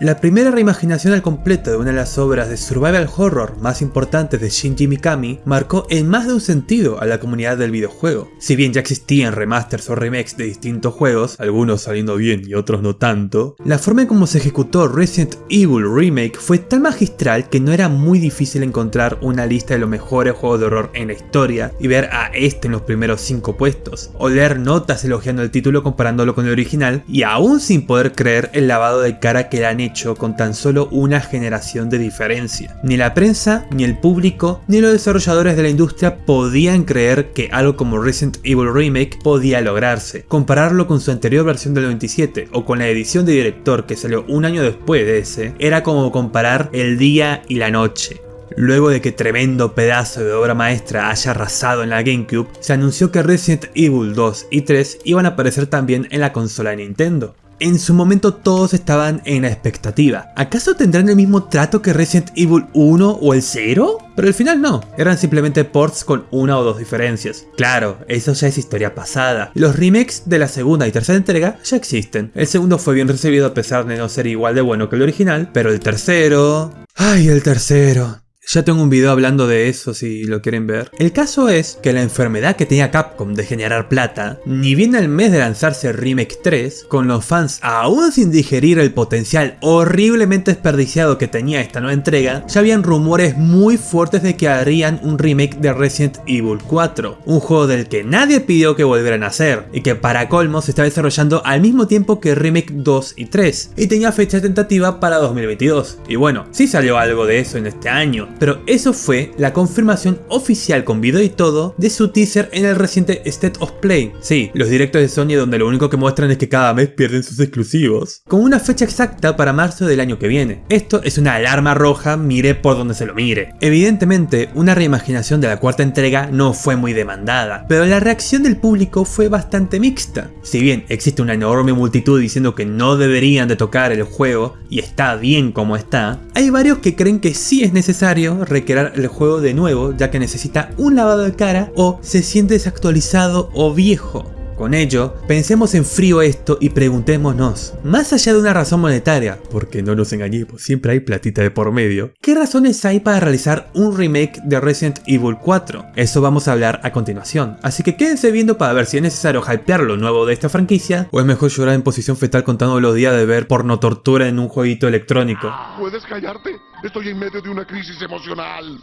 La primera reimaginación al completo de una de las obras de survival horror más importantes de Shinji Mikami marcó en más de un sentido a la comunidad del videojuego. Si bien ya existían remasters o remakes de distintos juegos, algunos saliendo bien y otros no tanto, la forma en cómo se ejecutó Resident Evil Remake fue tan magistral que no era muy difícil encontrar una lista de los mejores juegos de horror en la historia y ver a este en los primeros 5 puestos, o leer notas elogiando el título comparándolo con el original y aún sin poder creer el lavado de cara que le han hecho con tan solo una generación de diferencia. Ni la prensa, ni el público, ni los desarrolladores de la industria podían creer que algo como Resident Evil Remake podía lograrse. Compararlo con su anterior versión del 97 o con la edición de director que salió un año después de ese, era como comparar el día y la noche. Luego de que tremendo pedazo de obra maestra haya arrasado en la GameCube, se anunció que Resident Evil 2 y 3 iban a aparecer también en la consola de Nintendo. En su momento todos estaban en la expectativa. ¿Acaso tendrán el mismo trato que Resident Evil 1 o el 0? Pero al final no, eran simplemente ports con una o dos diferencias. Claro, eso ya es historia pasada. Los remakes de la segunda y tercera entrega ya existen. El segundo fue bien recibido a pesar de no ser igual de bueno que el original, pero el tercero... ¡Ay, el tercero! Ya tengo un video hablando de eso si lo quieren ver. El caso es que la enfermedad que tenía Capcom de generar plata, ni bien al mes de lanzarse Remake 3, con los fans aún sin digerir el potencial horriblemente desperdiciado que tenía esta nueva entrega, ya habían rumores muy fuertes de que harían un remake de Resident Evil 4, un juego del que nadie pidió que volvieran a hacer, y que para colmo se está desarrollando al mismo tiempo que Remake 2 y 3, y tenía fecha tentativa para 2022. Y bueno, sí salió algo de eso en este año, pero eso fue la confirmación oficial con video y todo de su teaser en el reciente State of Play. Sí, los directos de Sony donde lo único que muestran es que cada mes pierden sus exclusivos. Con una fecha exacta para marzo del año que viene. Esto es una alarma roja, mire por donde se lo mire. Evidentemente, una reimaginación de la cuarta entrega no fue muy demandada, pero la reacción del público fue bastante mixta. Si bien existe una enorme multitud diciendo que no deberían de tocar el juego y está bien como está, hay varios que creen que sí es necesario recrear el juego de nuevo ya que necesita un lavado de cara o se siente desactualizado o viejo. Con ello, pensemos en frío esto y preguntémonos, más allá de una razón monetaria, porque no nos engañemos, siempre hay platita de por medio, ¿qué razones hay para realizar un remake de Resident Evil 4? Eso vamos a hablar a continuación, así que quédense viendo para ver si es necesario hypear lo nuevo de esta franquicia, o es mejor llorar en posición fetal contando los días de ver porno tortura en un jueguito electrónico. ¿Puedes callarte? Estoy en medio de una crisis emocional.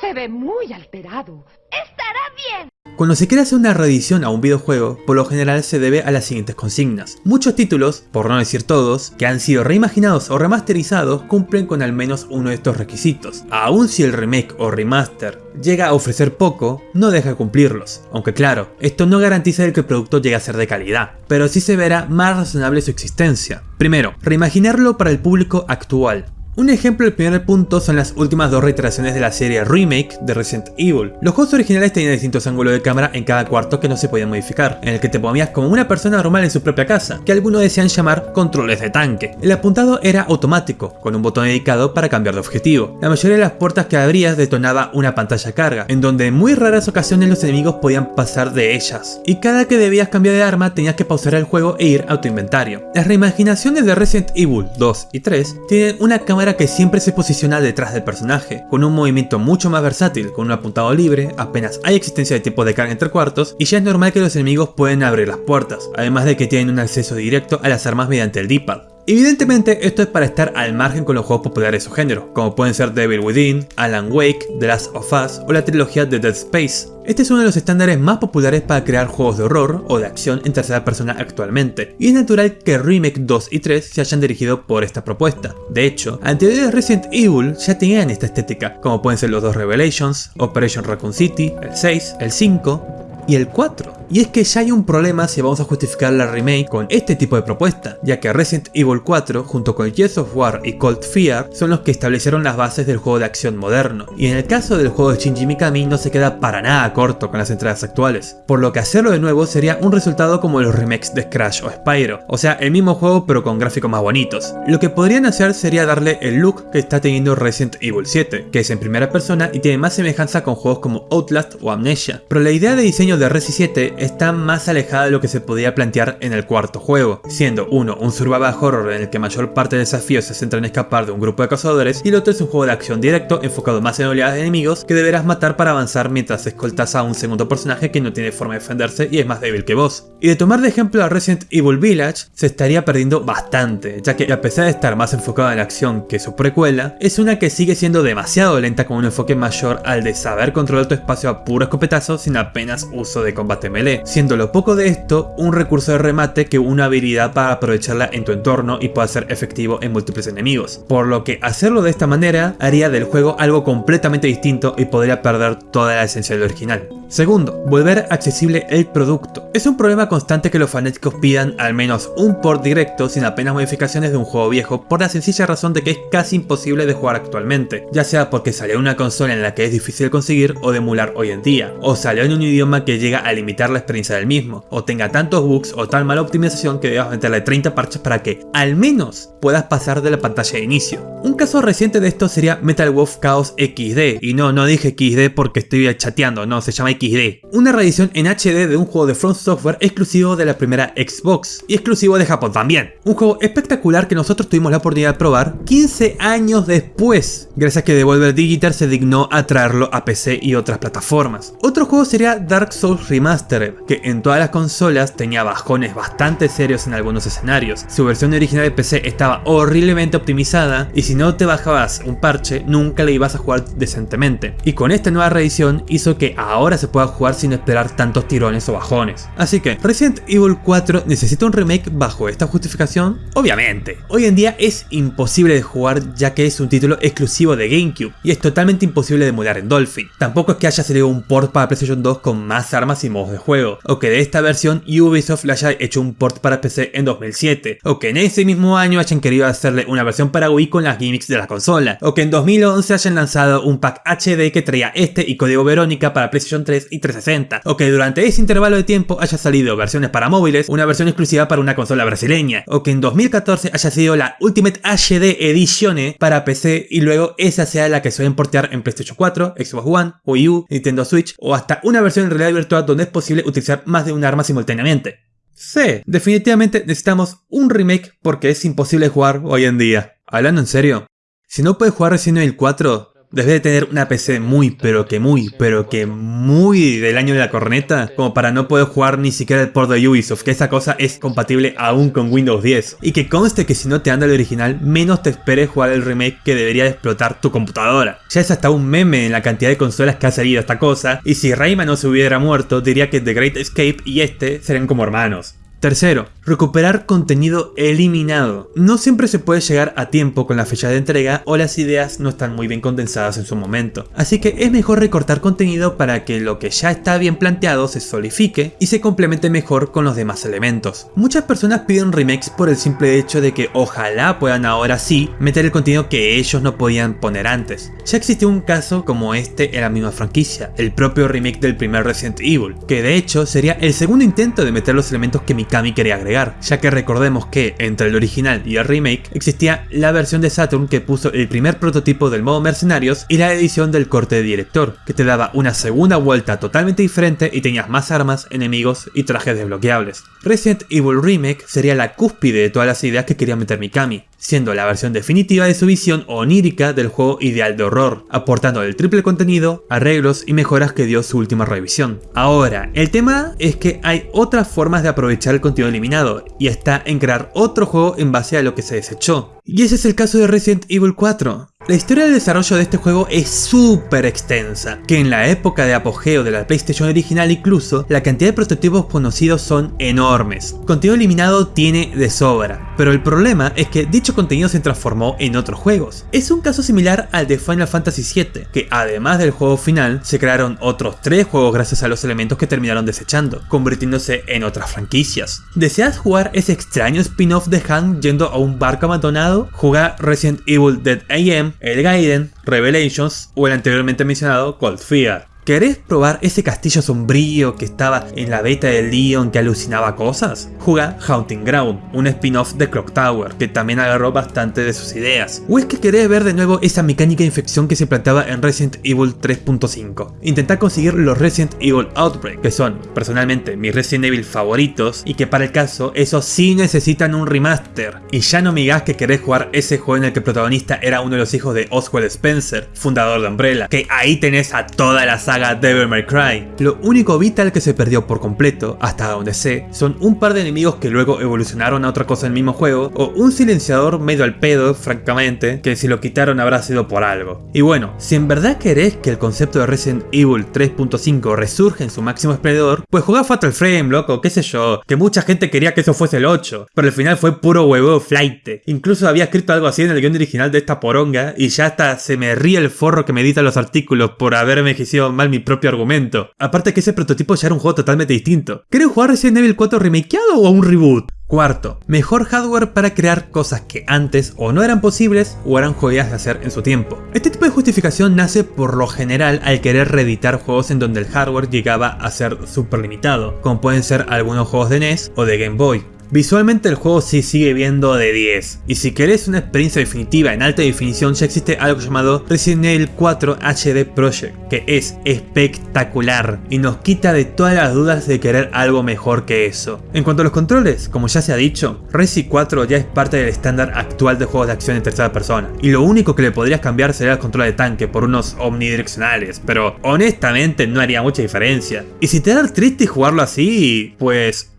Se ve muy alterado. Estará bien. Cuando se quiere hacer una reedición a un videojuego, por lo general se debe a las siguientes consignas. Muchos títulos, por no decir todos, que han sido reimaginados o remasterizados cumplen con al menos uno de estos requisitos. Aun si el remake o remaster llega a ofrecer poco, no deja de cumplirlos. Aunque claro, esto no garantiza que el producto llegue a ser de calidad, pero sí se verá más razonable su existencia. Primero, reimaginarlo para el público actual. Un ejemplo del primer punto son las últimas dos reiteraciones de la serie Remake de Resident Evil. Los juegos originales tenían distintos ángulos de cámara en cada cuarto que no se podían modificar, en el que te ponías como una persona normal en su propia casa, que algunos desean llamar controles de tanque. El apuntado era automático, con un botón dedicado para cambiar de objetivo. La mayoría de las puertas que abrías detonaba una pantalla carga, en donde en muy raras ocasiones los enemigos podían pasar de ellas. Y cada que debías cambiar de arma tenías que pausar el juego e ir a tu inventario. Las reimaginaciones de Resident Evil 2 y 3 tienen una cámara que siempre se posiciona detrás del personaje, con un movimiento mucho más versátil, con un apuntado libre, apenas hay existencia de tipo de carga entre cuartos, y ya es normal que los enemigos pueden abrir las puertas, además de que tienen un acceso directo a las armas mediante el D-pad. Evidentemente esto es para estar al margen con los juegos populares de su género, como pueden ser Devil Within, Alan Wake, The Last of Us o la trilogía de Dead Space. Este es uno de los estándares más populares para crear juegos de horror o de acción en tercera persona actualmente, y es natural que Remake 2 y 3 se hayan dirigido por esta propuesta. De hecho, anteriores Resident Evil ya tenían esta estética, como pueden ser los dos Revelations, Operation Raccoon City, el 6, el 5, y el 4. Y es que ya hay un problema si vamos a justificar la remake con este tipo de propuesta, ya que Resident Evil 4 junto con Gears of War y Cold Fear son los que establecieron las bases del juego de acción moderno, y en el caso del juego de Shinji Mikami no se queda para nada corto con las entradas actuales, por lo que hacerlo de nuevo sería un resultado como los remakes de Crash o Spyro, o sea el mismo juego pero con gráficos más bonitos. Lo que podrían hacer sería darle el look que está teniendo Resident Evil 7, que es en primera persona y tiene más semejanza con juegos como Outlast o Amnesia, pero la idea de diseño de Resi 7 está más alejada de lo que se podía plantear en el cuarto juego, siendo uno un survival horror en el que mayor parte del desafío se centra en escapar de un grupo de cazadores y el otro es un juego de acción directo enfocado más en oleadas de enemigos que deberás matar para avanzar mientras escoltas a un segundo personaje que no tiene forma de defenderse y es más débil que vos. Y de tomar de ejemplo a Resident Evil Village, se estaría perdiendo bastante, ya que a pesar de estar más enfocado en la acción que su precuela, es una que sigue siendo demasiado lenta con un enfoque mayor al de saber controlar tu espacio a puro escopetazo sin apenas uso de combate melee, siendo lo poco de esto un recurso de remate que una habilidad para aprovecharla en tu entorno y pueda ser efectivo en múltiples enemigos, por lo que hacerlo de esta manera haría del juego algo completamente distinto y podría perder toda la esencia del original. Segundo, volver accesible el producto. Es un problema constante que los fanáticos pidan al menos un port directo sin apenas modificaciones de un juego viejo por la sencilla razón de que es casi imposible de jugar actualmente, ya sea porque salió una consola en la que es difícil conseguir o de emular hoy en día, o salió en un idioma que llega a limitar la experiencia del mismo, o tenga tantos bugs o tan mala optimización que debas meterle 30 parches para que, al menos, puedas pasar de la pantalla de inicio. Un caso reciente de esto sería Metal Wolf Chaos XD, y no, no dije XD porque estoy chateando, no, se llama XD. Una reedición en HD de un juego de Front Software exclusivo de la primera Xbox, y exclusivo de Japón también. Un juego espectacular que nosotros tuvimos la oportunidad de probar 15 años después, gracias a que Devolver Digital se dignó a traerlo a PC y otras plataformas. Otro juego sería Dark Souls Remastered, que en todas las consolas tenía bajones bastante serios en algunos escenarios. Su versión original de PC estaba horriblemente optimizada y si no te bajabas un parche nunca le ibas a jugar decentemente. Y con esta nueva reedición hizo que ahora se pueda jugar sin esperar tantos tirones o bajones. Así que, ¿Resident Evil 4 necesita un remake bajo esta justificación? Obviamente. Hoy en día es imposible de jugar ya que es un título exclusivo de GameCube y es totalmente imposible de emular en Dolphin. Tampoco es que haya salido un port para PlayStation 2 con más armas y modos de juego, o que de esta versión Ubisoft le haya hecho un port para PC en 2007, o que en ese mismo año hayan querido hacerle una versión para Wii con las gimmicks de la consola, o que en 2011 hayan lanzado un pack HD que traía este y código Verónica para PlayStation 3 y 360, o que durante ese intervalo de tiempo haya salido versiones para móviles, una versión exclusiva para una consola brasileña, o que en 2014 haya sido la Ultimate HD Edition para PC y luego esa sea la que suelen portear en PlayStation 4, Xbox One, Wii U, Nintendo Switch o hasta una versión en realidad virtual donde es posible utilizar más de un arma simultáneamente. Sí, definitivamente necesitamos un remake porque es imposible jugar hoy en día. Hablando en serio, si no puedes jugar Resident Evil 4, Debes de tener una PC muy, pero que muy, pero que muy del año de la corneta, como para no poder jugar ni siquiera el port de Ubisoft, que esa cosa es compatible aún con Windows 10. Y que conste que si no te anda el original, menos te esperes jugar el remake que debería explotar tu computadora. Ya es hasta un meme en la cantidad de consolas que ha salido esta cosa, y si Rayman no se hubiera muerto, diría que The Great Escape y este serían como hermanos. Tercero, recuperar contenido eliminado. No siempre se puede llegar a tiempo con la fecha de entrega o las ideas no están muy bien condensadas en su momento. Así que es mejor recortar contenido para que lo que ya está bien planteado se solidifique y se complemente mejor con los demás elementos. Muchas personas piden remakes por el simple hecho de que ojalá puedan ahora sí meter el contenido que ellos no podían poner antes. Ya existió un caso como este en la misma franquicia, el propio remake del primer Resident Evil, que de hecho sería el segundo intento de meter los elementos que mi Kami quería agregar, ya que recordemos que entre el original y el remake existía la versión de Saturn que puso el primer prototipo del modo mercenarios y la edición del corte de director, que te daba una segunda vuelta totalmente diferente y tenías más armas, enemigos y trajes desbloqueables. Resident Evil Remake sería la cúspide de todas las ideas que quería meter Mikami, siendo la versión definitiva de su visión onírica del juego ideal de horror, aportando el triple contenido, arreglos y mejoras que dio su última revisión. Ahora, el tema es que hay otras formas de aprovechar el contenido eliminado, y está en crear otro juego en base a lo que se desechó. Y ese es el caso de Resident Evil 4. La historia del desarrollo de este juego es súper extensa, que en la época de apogeo de la PlayStation original incluso, la cantidad de prototipos conocidos son enormes. Contenido eliminado tiene de sobra, pero el problema es que dicho contenido se transformó en otros juegos. Es un caso similar al de Final Fantasy VII, que además del juego final, se crearon otros tres juegos gracias a los elementos que terminaron desechando, convirtiéndose en otras franquicias. ¿Deseas jugar ese extraño spin-off de Han yendo a un barco abandonado? Juega Resident Evil Dead AM el Gaiden, Revelations o el anteriormente mencionado Cold Fear. ¿Querés probar ese castillo sombrío que estaba en la beta de Leon que alucinaba cosas? Juega Haunting Ground, un spin-off de Clock Tower, que también agarró bastante de sus ideas. ¿O es que querés ver de nuevo esa mecánica de infección que se planteaba en Resident Evil 3.5? Intentá conseguir los Resident Evil Outbreak, que son, personalmente, mis Resident Evil favoritos, y que para el caso, esos sí necesitan un remaster. Y ya no me digas que querés jugar ese juego en el que el protagonista era uno de los hijos de Oswald Spencer, fundador de Umbrella, que ahí tenés a toda la saga Devil May Cry. Lo único vital que se perdió por completo, hasta donde sé, son un par de enemigos que luego evolucionaron a otra cosa en el mismo juego, o un silenciador medio al pedo, francamente, que si lo quitaron habrá sido por algo. Y bueno, si en verdad querés que el concepto de Resident Evil 3.5 resurja en su máximo esplendor, pues juega Fatal Frame, loco, qué sé yo, que mucha gente quería que eso fuese el 8, pero al final fue puro huevo flight. Incluso había escrito algo así en el guion original de esta poronga, y ya hasta se me ríe el forro que me edita los artículos por haberme envejecido mi propio argumento. Aparte que ese prototipo ya era un juego totalmente distinto. ¿Quieren jugar Resident Evil 4 remakeado o un reboot? Cuarto, mejor hardware para crear cosas que antes o no eran posibles o eran jodidas de hacer en su tiempo. Este tipo de justificación nace por lo general al querer reeditar juegos en donde el hardware llegaba a ser súper limitado, como pueden ser algunos juegos de NES o de Game Boy. Visualmente el juego sí sigue viendo de 10, y si querés una experiencia definitiva en alta definición ya existe algo llamado Resident Evil 4 HD Project, que es espectacular y nos quita de todas las dudas de querer algo mejor que eso. En cuanto a los controles, como ya se ha dicho, Resi 4 ya es parte del estándar actual de juegos de acción en tercera persona, y lo único que le podrías cambiar sería el control de tanque por unos omnidireccionales, pero honestamente no haría mucha diferencia. Y si te da triste jugarlo así, pues...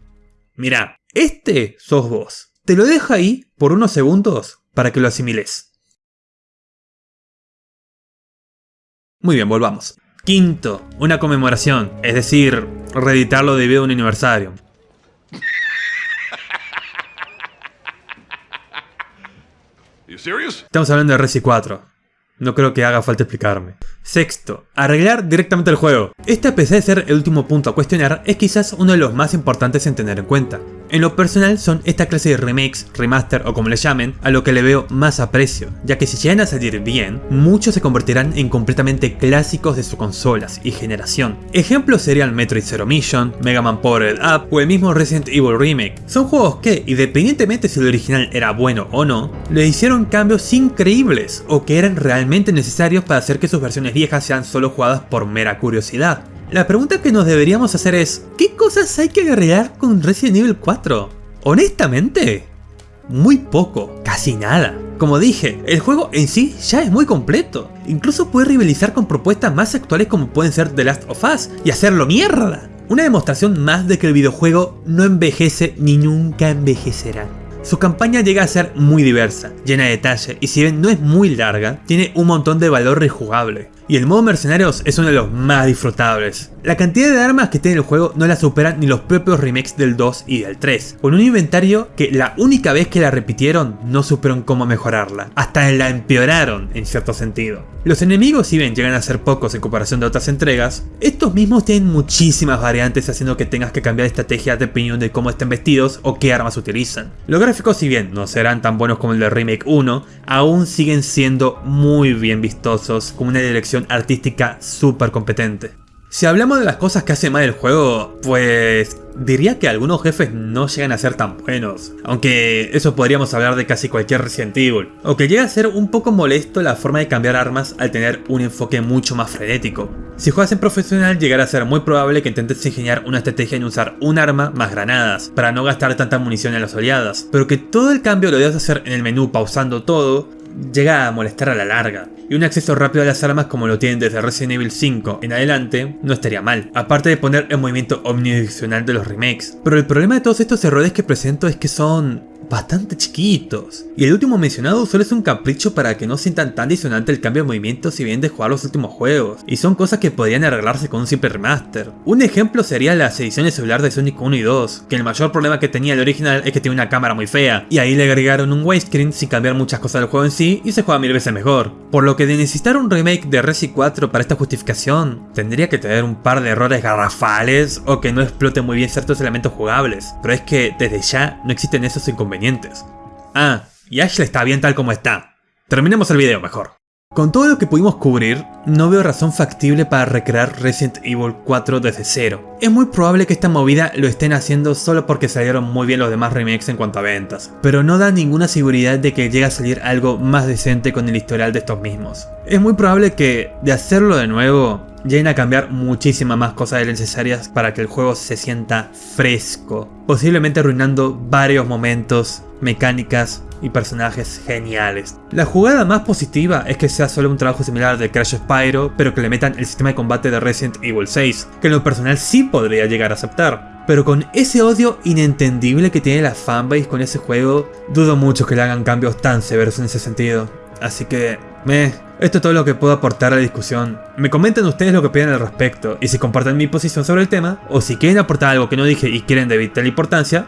Mira, este sos vos. Te lo dejo ahí por unos segundos para que lo asimiles. Muy bien, volvamos. Quinto, una conmemoración, es decir, reeditarlo debido a un aniversario. Estamos hablando de Resi 4. No creo que haga falta explicarme. Sexto, arreglar directamente el juego. Este a pesar de ser el último punto a cuestionar, es quizás uno de los más importantes en tener en cuenta. En lo personal son esta clase de remakes, remaster o como le llamen, a lo que le veo más aprecio, ya que si llegan a salir bien, muchos se convertirán en completamente clásicos de sus consolas y generación. Ejemplos serían Metroid Zero Mission, Mega Man Powered Up o el mismo Resident Evil Remake. Son juegos que, independientemente si el original era bueno o no, le hicieron cambios increíbles o que eran realmente necesarios para hacer que sus versiones viejas sean solo jugadas por mera curiosidad. La pregunta que nos deberíamos hacer es, ¿qué cosas hay que agregar con Resident Evil 4? Honestamente, muy poco, casi nada. Como dije, el juego en sí ya es muy completo. Incluso puede rivalizar con propuestas más actuales como pueden ser The Last of Us y hacerlo mierda. Una demostración más de que el videojuego no envejece ni nunca envejecerá. Su campaña llega a ser muy diversa, llena de detalle y si bien no es muy larga, tiene un montón de valor rejugable y el modo mercenarios es uno de los más disfrutables. La cantidad de armas que tiene el juego no la superan ni los propios remakes del 2 y del 3, con un inventario que la única vez que la repitieron no supieron cómo mejorarla, hasta la empeoraron en cierto sentido. Los enemigos si bien llegan a ser pocos en comparación de otras entregas, estos mismos tienen muchísimas variantes haciendo que tengas que cambiar estrategia dependiendo de cómo estén vestidos o qué armas utilizan. Gráficos si bien no serán tan buenos como el de Remake 1, aún siguen siendo muy bien vistosos con una dirección artística súper competente. Si hablamos de las cosas que hace mal el juego, pues diría que algunos jefes no llegan a ser tan buenos, aunque eso podríamos hablar de casi cualquier Resident Evil, o que llega a ser un poco molesto la forma de cambiar armas al tener un enfoque mucho más frenético. Si juegas en profesional llegará a ser muy probable que intentes ingeniar una estrategia en usar un arma más granadas, para no gastar tanta munición en las oleadas, pero que todo el cambio lo debas hacer en el menú pausando todo, llega a molestar a la larga. Y un acceso rápido a las armas como lo tienen desde Resident Evil 5 en adelante no estaría mal, aparte de poner el movimiento omnidireccional de los remakes. Pero el problema de todos estos errores que presento es que son bastante chiquitos. Y el último mencionado solo es un capricho para que no sientan tan disonante el cambio de movimiento si bien de jugar los últimos juegos, y son cosas que podrían arreglarse con un simple remaster. Un ejemplo sería las ediciones celular de Sonic 1 y 2, que el mayor problema que tenía el original es que tiene una cámara muy fea, y ahí le agregaron un widescreen sin cambiar muchas cosas del juego en sí y se juega mil veces mejor. Por lo que de necesitar un remake de Resi 4 para esta justificación, tendría que tener un par de errores garrafales o que no explote muy bien ciertos elementos jugables, pero es que desde ya no existen esos inconvenientes Ah, y Ashley está bien tal como está. Terminemos el video mejor. Con todo lo que pudimos cubrir, no veo razón factible para recrear Resident Evil 4 desde cero. Es muy probable que esta movida lo estén haciendo solo porque salieron muy bien los demás remakes en cuanto a ventas, pero no da ninguna seguridad de que llegue a salir algo más decente con el historial de estos mismos. Es muy probable que, de hacerlo de nuevo, lleguen a cambiar muchísimas más cosas de necesarias para que el juego se sienta fresco, posiblemente arruinando varios momentos, mecánicas y personajes geniales. La jugada más positiva es que sea solo un trabajo similar de Crash Spyro, pero que le metan el sistema de combate de Resident Evil 6, que en lo personal sí podría llegar a aceptar. Pero con ese odio inentendible que tiene la fanbase con ese juego, dudo mucho que le hagan cambios tan severos en ese sentido. Así que, me, esto es todo lo que puedo aportar a la discusión. Me comenten ustedes lo que opinan al respecto, y si comparten mi posición sobre el tema, o si quieren aportar algo que no dije y quieren de vital importancia,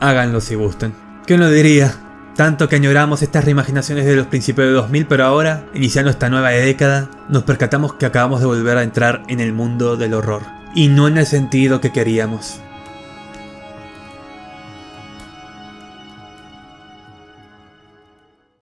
háganlo si gusten. ¿Quién lo diría? Tanto que añoramos estas reimaginaciones de los principios de 2000, pero ahora, iniciando esta nueva década, nos percatamos que acabamos de volver a entrar en el mundo del horror. Y no en el sentido que queríamos.